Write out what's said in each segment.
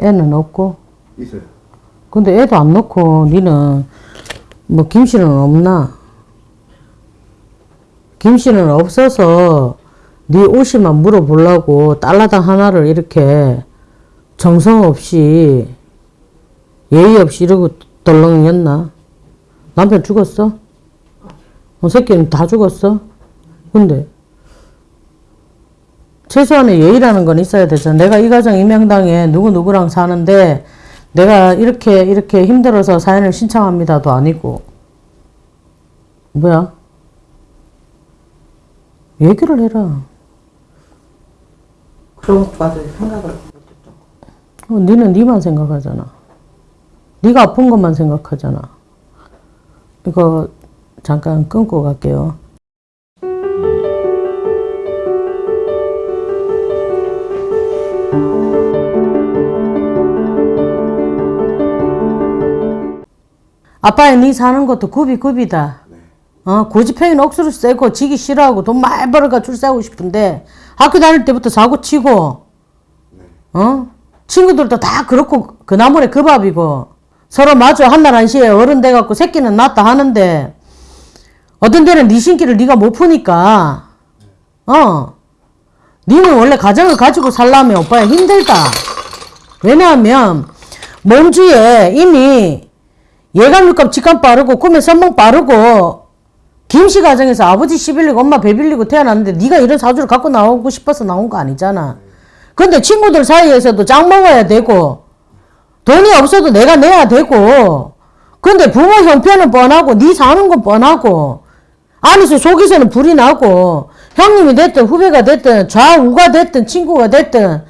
애는 없고. 있어요. 근데 애도 안 넣고 니는 뭐 김씨는 없나? 김씨는 없어서 네 옷이만 물어보려고 달라당 하나를 이렇게 정성 없이 예의 없이 이러고 덜렁였나? 남편 죽었어? 어, 새끼는 다 죽었어? 근데 최소한의 예의라는 건 있어야 되잖아. 내가 이 가정 이 명당에 누구누구랑 사는데 내가 이렇게 이렇게 힘들어서 사연을 신청합니다도 아니고 뭐야? 얘기를 해라. 그런 것까지 생각을 못했죠. 어, 니는 니만 생각하잖아. 니가 아픈 것만 생각하잖아. 이거 잠깐 끊고 갈게요. 아빠야 니 사는 것도 굽이 굽이다. 어, 고집행이는 억수로 세고 지기 싫어하고 돈 많이 벌어가 줄 세우고 싶은데 학교 다닐 때부터 사고 치고 어? 친구들도 다 그렇고 그 나물에 그 밥이고. 서로 마주 한날 한시에 어른 돼갖고 새끼는 낳았다 하는데 어떤 데는 네 신기를 네가 못 푸니까. 어. 니는 원래 가정을 가지고 살려면 오빠야 힘들다. 왜냐하면 몸주에 이미 예감 육감 직감 빠르고 꿈에 선몽 빠르고 김씨 가정에서 아버지 시 빌리고 엄마 배 빌리고 태어났는데 네가 이런 사주를 갖고 나오고 싶어서 나온 거 아니잖아. 근데 친구들 사이에서도 짱 먹어야 되고 돈이 없어도 내가 내야 되고 근데 부모 형편은 뻔하고 네 사는 건 뻔하고 안에서 속에서는 불이 나고 형님이 됐든 후배가 됐든 좌우가 됐든 친구가 됐든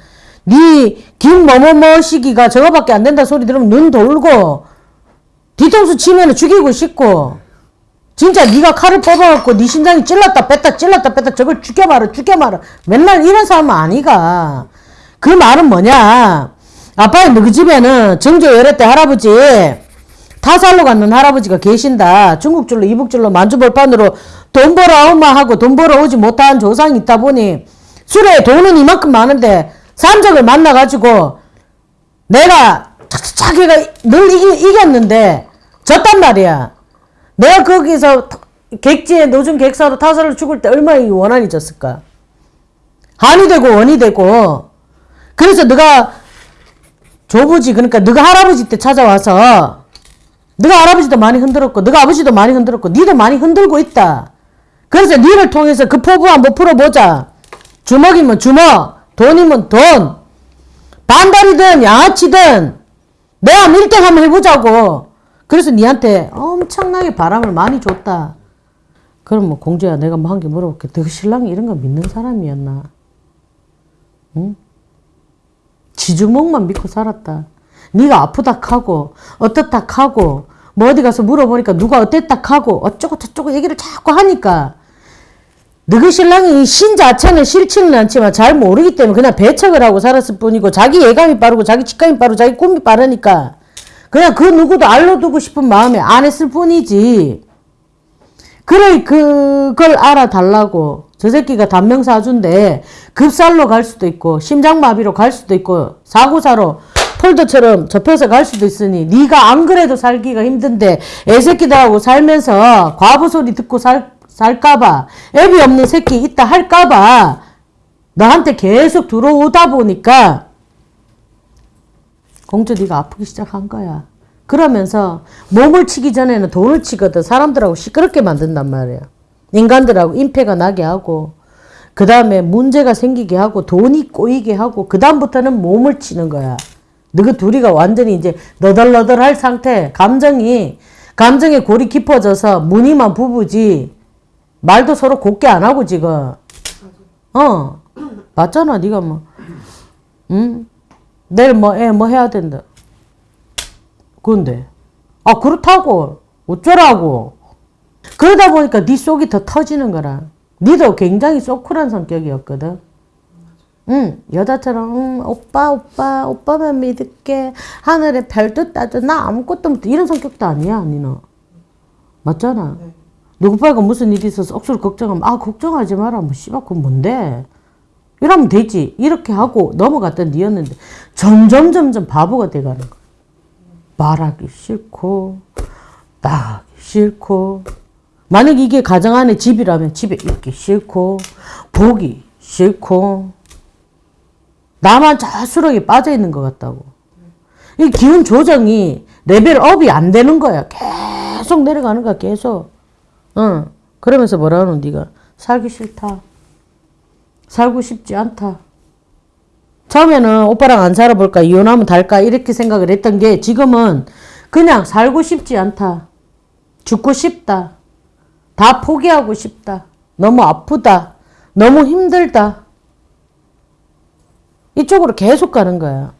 네 김뭐뭐뭐 시기가 저거밖에 안 된다 소리 들으면 눈 돌고 뒤통수 치면 죽이고 싶고. 진짜 네가 칼을 뽑아갖고 네 심장이 찔렀다 뺐다 찔렀다 뺐다 저걸 죽여말아 죽여말아 맨날 이런 사람은 아니가. 그 말은 뭐냐? 아빠의 너희 집에는 정조 열애 때 할아버지 타살로 갔는 할아버지가 계신다. 중국줄로 이북줄로 만주벌판으로 돈 벌어 엄마 하고 돈 벌어 오지 못한 조상이 있다 보니 술에 돈은 이만큼 많은데 산적을 만나가지고 내가 착착착 해가 늘 이겼는데 졌단 말이야. 내가 거기서 객지에 노중 객사로 타살을 죽을 때 얼마나 이 원한이 졌을까. 한이 되고 원이 되고 그래서 네가 조부지 그러니까 네가 할아버지 때 찾아와서 네가 할아버지도 많이 흔들었고 네가 아버지도 많이 흔들었고 니도 많이 흔들고 있다. 그래서 니를 통해서 그 포부 한번 풀어보자. 주먹이면 주먹, 돈이면 돈, 반달이든 양아치든 내가 밀등 한번 해보자고. 그래서 니한테 엄청나게 바람을 많이 줬다. 그럼 뭐 공주야 내가 뭐한개 물어볼게. 너 신랑이 이런 거 믿는 사람이었나? 응? 지주먹만 믿고 살았다. 네가 아프다 하고 어떻다 하고 뭐 어디 가서 물어보니까 누가 어땠다 하고 어쩌고 저쩌고 얘기를 자꾸 하니까 너희 신랑이 신 자체는 싫지는 않지만 잘 모르기 때문에 그냥 배척을 하고 살았을 뿐이고 자기 예감이 빠르고 자기 직감이 빠르고 자기 꿈이 빠르니까 그냥 그 누구도 알려두고 싶은 마음에 안 했을 뿐이지. 그래 그걸 알아달라고 저 새끼가 단명 사주인데 급살로 갈 수도 있고 심장마비로 갈 수도 있고 사고사로 폴더처럼 접혀서 갈 수도 있으니 네가 안 그래도 살기가 힘든데 애새끼들하고 살면서 과부 소리 듣고 살, 살까봐 애비 없는 새끼 있다 할까봐 너한테 계속 들어오다 보니까 공주 네가 아프기 시작한 거야. 그러면서 몸을 치기 전에는 돈을 치거든. 사람들하고 시끄럽게 만든단 말이야. 인간들하고 임패가 나게 하고 그 다음에 문제가 생기게 하고 돈이 꼬이게 하고 그 다음부터는 몸을 치는 거야. 너그 둘이가 완전히 이제 너덜너덜할 상태 감정이 감정의 골이 깊어져서 무늬만 부부지 말도 서로 곱게 안 하고 지금 어 맞잖아 네가 뭐 응? 내일 뭐, 애, 뭐 해야 된다. 근데, 아, 그렇다고. 어쩌라고. 그러다 보니까 네 속이 더 터지는 거라. 니도 굉장히 소쿨한 성격이었거든. 응, 여자처럼, 응, 오빠, 오빠, 오빠만 믿을게. 하늘에 별도 따져. 나 아무것도 못, 이런 성격도 아니야, 니는. 맞잖아. 네. 누구 빨가 무슨 일이 있어서 억수로 걱정하면, 아, 걱정하지 마라. 뭐, 씨발, 그건 뭔데? 이러면 되지. 이렇게 하고 넘어갔던 니였는데 점점 점점 바보가 돼가는 거야. 말하기 싫고 나가기 싫고 만약 이게 가정 안에 집이라면 집에 있기 싫고 보기 싫고 나만 자수력에 빠져 있는 것 같다고. 이 기운 조정이 레벨업이 안 되는 거야. 계속 내려가는 거야. 계속. 응. 그러면서 뭐라 하노 네가 살기 싫다. 살고 싶지 않다. 처음에는 오빠랑 안 살아볼까 이혼하면 달까 이렇게 생각을 했던 게 지금은 그냥 살고 싶지 않다. 죽고 싶다. 다 포기하고 싶다. 너무 아프다. 너무 힘들다. 이쪽으로 계속 가는 거야.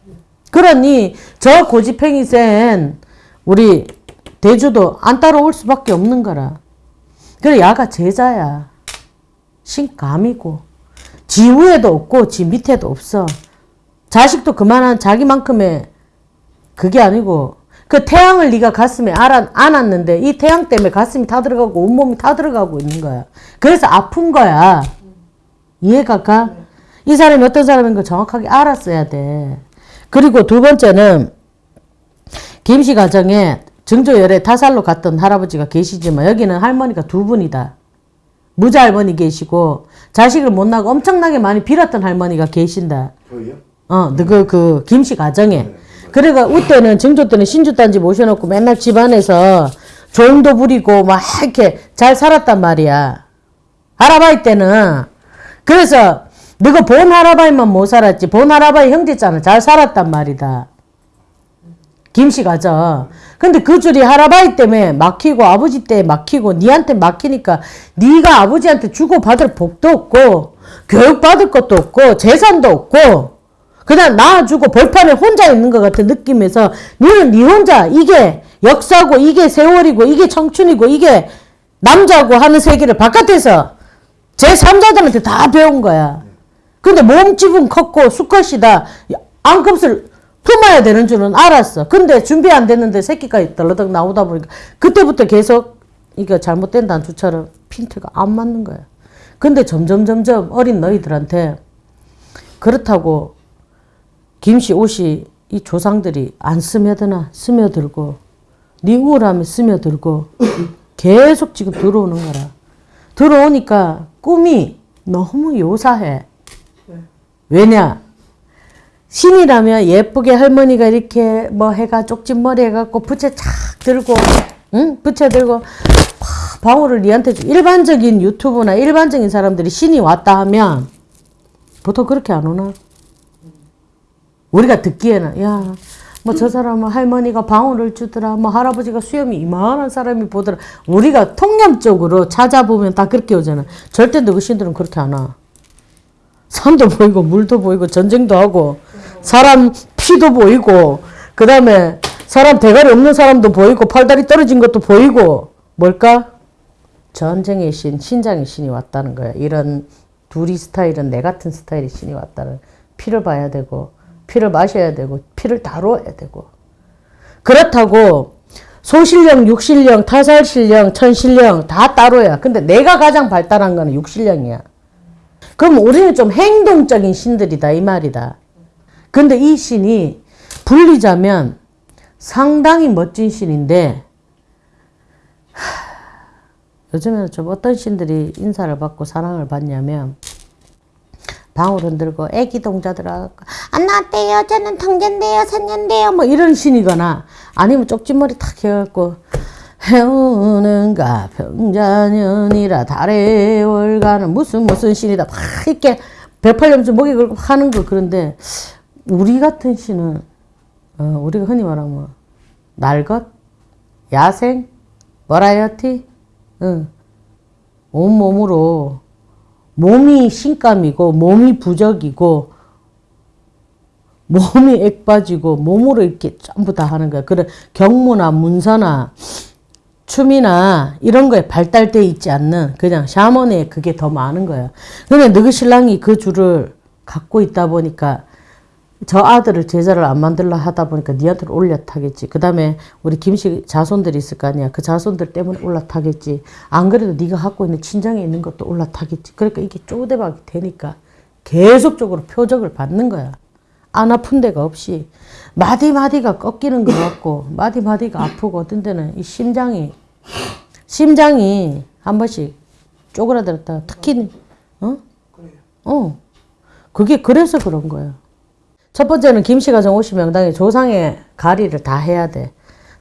그러니 저 고집행이 센 우리 대주도 안 따라올 수밖에 없는 거라. 그래 야가 제자야. 신감이고 지 위에도 없고 지 밑에도 없어. 자식도 그만한 자기만큼의 그게 아니고 그 태양을 네가 가슴에 안았는데 이 태양 때문에 가슴이 다 들어가고 온몸이 다 들어가고 있는 거야. 그래서 아픈 거야. 이해가 가? 이 사람이 어떤 사람인 걸 정확하게 알았어야 돼. 그리고 두 번째는 김씨 가정에 증조열에 타살로 갔던 할아버지가 계시지만 여기는 할머니가 두 분이다. 무자 할머니 계시고 자식을 못 낳고 엄청나게 많이 빌었던 할머니가 계신다. 저희요? 어, 그, 그, 김씨 가정에. 그래가, 그때는, 증조 때는 신주단지 모셔놓고 맨날 집안에서 조용도 부리고 막 이렇게 잘 살았단 말이야. 할아바이 때는. 그래서, 너가 본 할아바이만 못 살았지. 본 할아바이 형제잖아. 잘 살았단 말이다. 김씨 가정. 근데 그 줄이 할아바이 때문에 막히고 아버지 때 막히고 니한테 막히니까 네가 아버지한테 주고 받을 복도 없고 교육 받을 것도 없고 재산도 없고 그냥 낳아주고 벌판에 혼자 있는 것 같은 느낌에서 너는 네 혼자 이게 역사고 이게 세월이고 이게 청춘이고 이게 남자고 하는 세계를 바깥에서 제3자들한테 다 배운 거야. 근데 몸집은 컸고 수컷이다. 안급을 품어야 되는 줄은 알았어. 근데 준비 안 됐는데 새끼가 덜러덕 나오다 보니까 그때부터 계속 이거 잘못된 단추처럼 핀트가 안 맞는 거야. 근데 점점 점점 어린 너희들한테 그렇다고 김씨 옷이 이 조상들이 안 스며드나 스며들고 네 우울함에 스며들고 계속 지금 들어오는 거라. 들어오니까 꿈이 너무 요사해. 왜냐? 신이라면 예쁘게 할머니가 이렇게 뭐 해가 쪽집머리 해갖고 부채 착 들고 응? 부채 들고 팍 방울을 니한테 주- 일반적인 유튜브나 일반적인 사람들이 신이 왔다 하면 보통 그렇게 안 오나? 우리가 듣기에는 야 뭐 저 사람은 할머니가 방울을 주더라 뭐 할아버지가 수염이 이만한 사람이 보더라 우리가 통념적으로 찾아보면 다 그렇게 오잖아 절대 너그 신들은 그렇게 안 와. 산도 보이고 물도 보이고 전쟁도 하고 사람 피도 보이고 그 다음에 사람 대가리 없는 사람도 보이고 팔다리 떨어진 것도 보이고 뭘까? 전쟁의 신, 신장의 신이 왔다는 거야. 이런 둘이 스타일은 내 같은 스타일의 신이 왔다는 피를 봐야 되고 피를 마셔야 되고 피를 다뤄야 되고 그렇다고 소실령, 육실령, 타살실령, 천실령 다 따로야. 근데 내가 가장 발달한 거는 육실령이야. 그럼 우리는 좀 행동적인 신들이다 이 말이다. 근데 이 신이 불리자면 상당히 멋진 신인데 하, 요즘에는 좀 어떤 신들이 인사를 받고 사랑을 받냐면 방울 흔들고 애기 동자 들어가고 안 나왔대요? 저는 통견돼요 산년돼요. 뭐 이런 신이거나 아니면 쪽지머리 탁 해갖고 해오는가 병자년이라 달에 월가는 무슨 무슨 신이다. 막 이렇게 백팔염주 목에 걸고 하는 거 그런데 우리 같은 신은 어, 우리가 흔히 말하면 날것 야생 버라이어티 응. 온몸으로 몸이 신감이고 몸이 부적이고 몸이 액바지고 몸으로 이렇게 전부 다 하는 거야. 그런 경무나 문서나 춤이나 이런 거에 발달돼 있지 않는 그냥 샤먼의 그게 더 많은 거야. 근데 너그 신랑이 그 줄을 갖고 있다 보니까 저 아들을 제자를 안 만들라 하다 보니까 니한테 올라타겠지. 그 다음에 우리 김씨 자손들이 있을 거 아니야. 그 자손들 때문에 올라타겠지. 안 그래도 네가 갖고 있는 친정에 있는 것도 올라타겠지. 그러니까 이게 쪼대박이 되니까 계속적으로 표적을 받는 거야. 안 아픈 데가 없이 마디마디가 꺾이는 것 같고 마디마디가 아프고 어떤 때는 이 심장이 심장이 한 번씩 쪼그라들었다가 특히 어? 어. 그게 그래서 그런 거야. 첫 번째는 김씨가정 50명당에 조상의 가리를 다 해야 돼.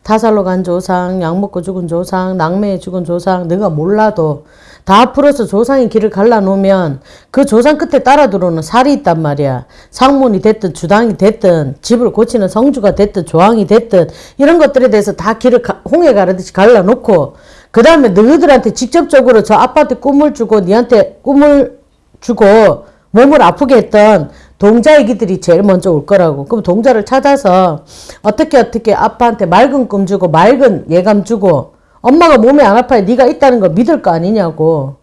타살로 간 조상, 약 먹고 죽은 조상, 낙매에 죽은 조상, 내가 몰라도 다 풀어서 조상의 길을 갈라놓으면 그 조상 끝에 따라 들어오는 살이 있단 말이야. 상문이 됐든 주당이 됐든 집을 고치는 성주가 됐든 조항이 됐든 이런 것들에 대해서 다 길을 가- 홍해 가르듯이 갈라놓고 그 다음에 너희들한테 직접적으로 저 아빠한테 꿈을 주고 니한테 꿈을 주고 몸을 아프게 했던 동자애기들이 제일 먼저 올 거라고. 그럼 동자를 찾아서 어떻게 어떻게 아빠한테 맑은 꿈 주고 맑은 예감 주고 엄마가 몸이 안 아파요. 네가 있다는 걸 믿을 거 아니냐고.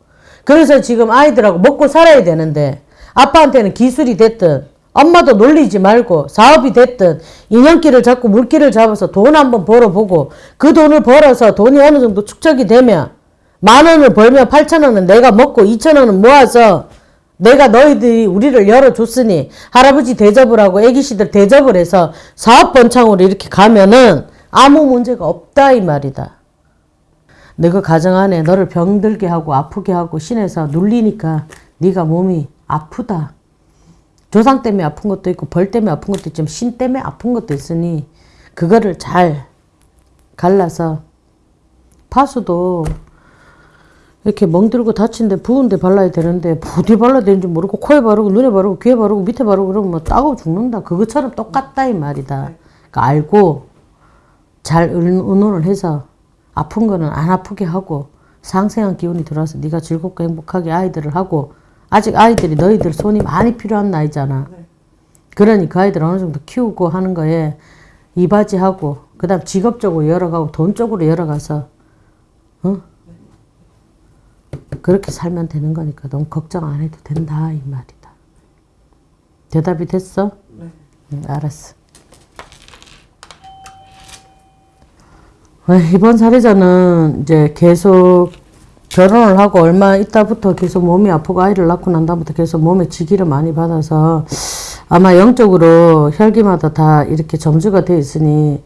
그래서 지금 아이들하고 먹고 살아야 되는데 아빠한테는 기술이 됐든 엄마도 놀리지 말고 사업이 됐든 인연길을 잡고 물길을 잡아서 돈 한번 벌어보고 그 돈을 벌어서 돈이 어느 정도 축적이 되면 만 원을 벌면 8천 원은 내가 먹고 2천 원은 모아서 내가 너희들이 우리를 열어줬으니 할아버지 대접을 하고 애기씨들 대접을 해서 사업 번창으로 이렇게 가면은 아무 문제가 없다 이 말이다. 너가 가정 안에 너를 병들게 하고 아프게 하고 신에서 눌리니까 네가 몸이 아프다. 조상 때문에 아픈 것도 있고 벌 때문에 아픈 것도 있지만 신 때문에 아픈 것도 있으니 그거를 잘 갈라서 파수도 이렇게 멍들고 다친데 부은데 발라야 되는데 어디 발라야 되는지 모르고 코에 바르고 눈에 바르고 귀에 바르고 밑에 바르고 그러면 뭐 따가워 죽는다. 그것처럼 똑같다 이 말이다. 그러니까 알고 잘 의- 의논을 해서 아픈 거는 안 아프게 하고 상생한 기운이 들어와서 네가 즐겁고 행복하게 아이들을 하고 아직 아이들이 너희들 손이 많이 필요한 나이잖아. 그러니 그 아이들 어느 정도 키우고 하는 거에 이바지하고 그 다음 직업적으로 열어가고 돈 쪽으로 열어가서 어? 그렇게 살면 되는 거니까 너무 걱정 안 해도 된다 이 말이다. 대답이 됐어? 네. 응, 알았어. 어, 이번 사례자는 이제 계속 결혼을 하고 얼마 있다부터 계속 몸이 아프고 아이를 낳고 난 다음부터 계속 몸에 지기를 많이 받아서 아마 영적으로 혈기마다 다 이렇게 점주가 돼 있으니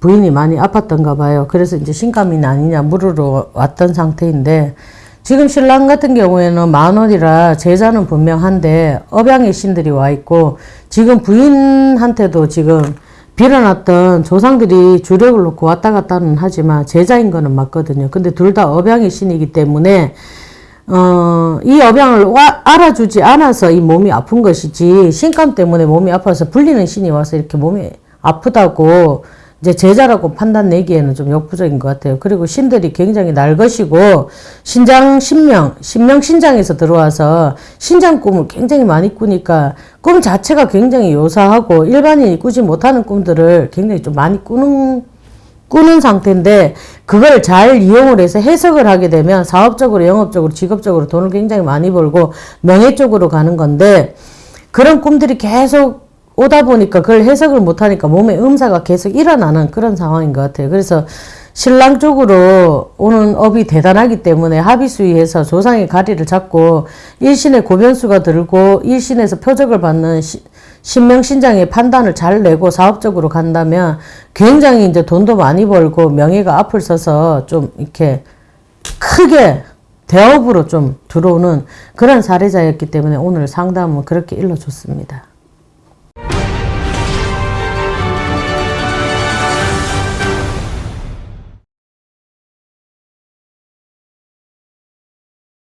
부인이 많이 아팠던가 봐요. 그래서 이제 신감이 아니냐 물으러 왔던 상태인데 지금 신랑 같은 경우에는 만원이라 제자는 분명한데 업양의 신들이 와 있고 지금 부인한테도 지금 빌어놨던 조상들이 주력을 놓고 왔다 갔다는 하지만 제자인 거는 맞거든요. 근데 둘 다 업양의 신이기 때문에 어, 이 업양을 와- 알아주지 않아서 이 몸이 아픈 것이지 신감 때문에 몸이 아파서 불리는 신이 와서 이렇게 몸이 아프다고 이제 제자라고 판단 내기에는 좀 역부족인 것 같아요. 그리고 신들이 굉장히 날 것이고 신장 신명, 신명 신장에서 들어와서 신장 꿈을 굉장히 많이 꾸니까 꿈 자체가 굉장히 요사하고 일반인이 꾸지 못하는 꿈들을 굉장히 좀 많이 꾸는 꾸는 상태인데 그걸 잘 이용을 해서 해석을 하게 되면 사업적으로 영업적으로 직업적으로 돈을 굉장히 많이 벌고 명예 쪽으로 가는 건데 그런 꿈들이 계속 오다 보니까 그걸 해석을 못하니까 몸에 음사가 계속 일어나는 그런 상황인 것 같아요. 그래서 신랑 쪽으로 오는 업이 대단하기 때문에 합의수위에서 조상의 가리를 잡고 일신의 고변수가 들고 일신에서 표적을 받는 시- 신명신장의 판단을 잘 내고 사업적으로 간다면 굉장히 이제 돈도 많이 벌고 명예가 앞을 서서 좀 이렇게 크게 대업으로 좀 들어오는 그런 사례자였기 때문에 오늘 상담은 그렇게 일러줬습니다.